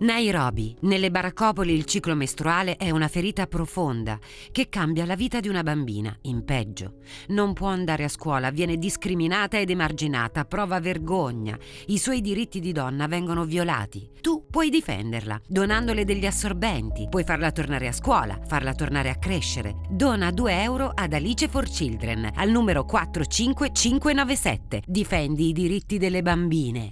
Nairobi. Nelle baraccopoli il ciclo mestruale è una ferita profonda che cambia la vita di una bambina, in peggio. Non può andare a scuola, viene discriminata ed emarginata, prova vergogna. I suoi diritti di donna vengono violati. Tu puoi difenderla, donandole degli assorbenti. Puoi farla tornare a scuola, farla tornare a crescere. Dona 2 euro ad Alice for Children al numero 45597. Difendi i diritti delle bambine.